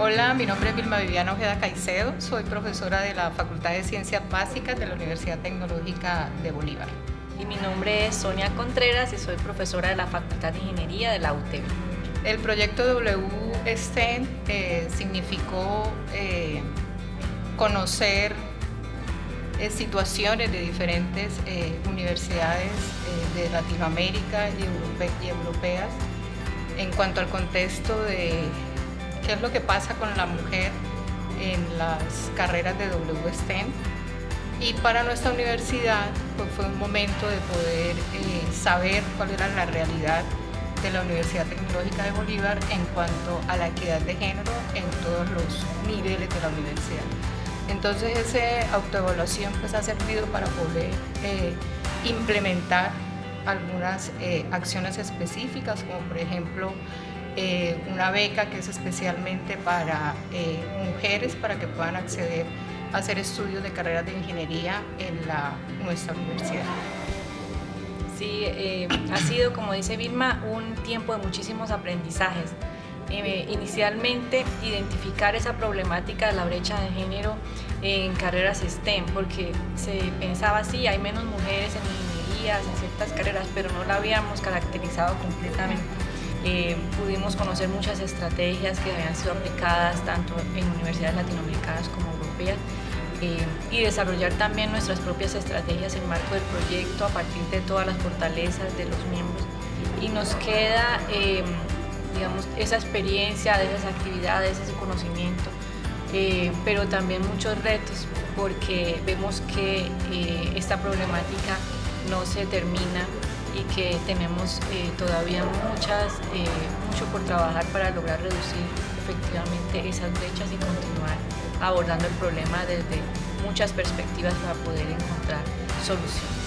Hola, mi nombre es Vilma Viviana Ojeda Caicedo, soy profesora de la Facultad de Ciencias Básicas de la Universidad Tecnológica de Bolívar. Y mi nombre es Sonia Contreras y soy profesora de la Facultad de Ingeniería de la UTEP. El proyecto WSTEM eh, significó eh, conocer eh, situaciones de diferentes universidades de Latinoamérica y, y europeas en cuanto al contexto de qué es lo que pasa con la mujer en las carreras de WSTEM. Y para nuestra universidad pues fue un momento de poder eh, saber cuál era la realidad de la Universidad Tecnológica de Bolívar en cuanto a la equidad de género en todos los niveles de la universidad. Entonces esa autoevaluación pues ha servido para poder eh, implementar algunas eh, acciones específicas como por ejemplo eh, una beca que es especialmente para eh, mujeres para que puedan acceder a hacer estudios de carreras de ingeniería en nuestra universidad. Sí, eh, ha sido, como dice Vilma, un tiempo de muchísimos aprendizajes. inicialmente, identificar esa problemática de la brecha de género en carreras STEM, porque se pensaba, sí, hay menos mujeres en ingenierías, en ciertas carreras, pero no la habíamos caracterizado completamente. Eh, pudimos conocer muchas estrategias que habían sido aplicadas tanto en universidades latinoamericanas como europeas eh, y desarrollar también nuestras propias estrategias en marco del proyecto a partir de todas las fortalezas de los miembros. Y nos queda eh, digamos, esa experiencia de esas actividades, ese conocimiento, pero también muchos retos porque vemos que esta problemática no se termina y que tenemos eh, todavía muchas, eh, mucho por trabajar para lograr reducir efectivamente esas brechas y continuar abordando el problema desde muchas perspectivas para poder encontrar soluciones.